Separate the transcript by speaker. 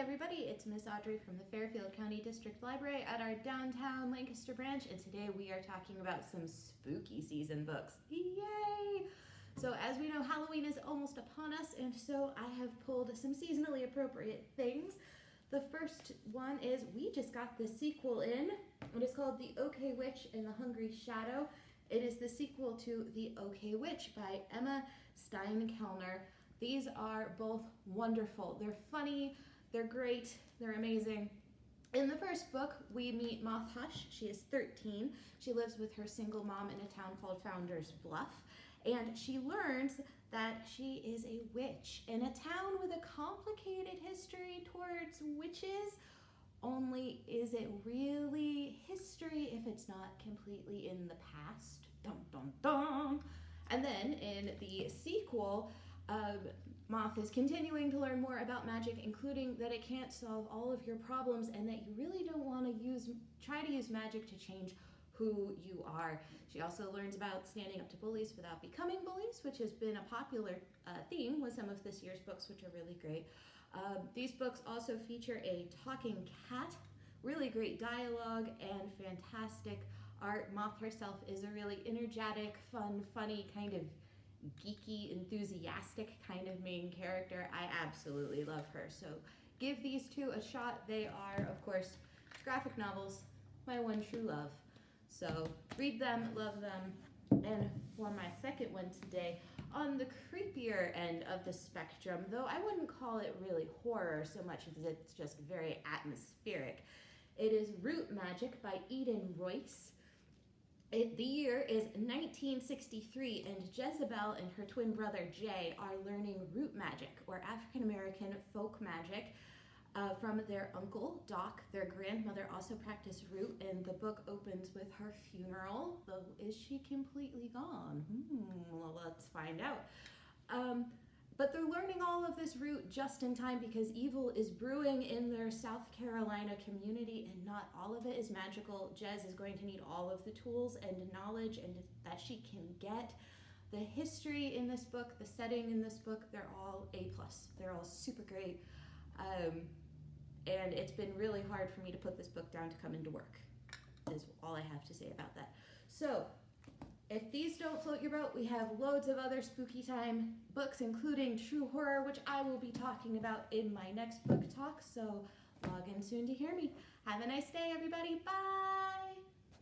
Speaker 1: everybody, it's Miss Audrey from the Fairfield County District Library at our downtown Lancaster branch, and today we are talking about some spooky season books. Yay! So as we know, Halloween is almost upon us, and so I have pulled some seasonally appropriate things. The first one is we just got the sequel in. It is called The OK Witch and the Hungry Shadow. It is the sequel to The OK Witch by Emma Steinkellner. These are both wonderful. They're funny, they're great, they're amazing. In the first book, we meet Moth Hush. She is 13. She lives with her single mom in a town called Founder's Bluff. And she learns that she is a witch in a town with a complicated history towards witches. Only is it really history if it's not completely in the past? Dun dun dun. And then in the sequel, uh, Moth is continuing to learn more about magic, including that it can't solve all of your problems and that you really don't want to use, try to use magic to change who you are. She also learns about standing up to bullies without becoming bullies, which has been a popular uh, theme with some of this year's books, which are really great. Uh, these books also feature a talking cat, really great dialogue, and fantastic art. Moth herself is a really energetic, fun, funny kind of geeky, enthusiastic kind of main character. I absolutely love her. So give these two a shot. They are, of course, graphic novels, my one true love. So read them, love them. And for my second one today, on the creepier end of the spectrum, though I wouldn't call it really horror so much as it's just very atmospheric, it is Root Magic by Eden Royce. It, the year is 1963, and Jezebel and her twin brother Jay are learning root magic, or African American folk magic, uh, from their uncle Doc. Their grandmother also practiced root, and the book opens with her funeral. Though, is she completely gone? Hmm, well, let's find out. Um, but they're learning all of this root just in time because evil is brewing in their South Carolina community and not all of it is magical. Jez is going to need all of the tools and knowledge and that she can get. The history in this book, the setting in this book, they're all A+. plus. They're all super great. Um, and it's been really hard for me to put this book down to come into work is all I have to say about that. So if these don't float your boat, we have loads of other spooky time books, including true horror, which I will be talking about in my next book talk. So log in soon to hear me. Have a nice day, everybody. Bye.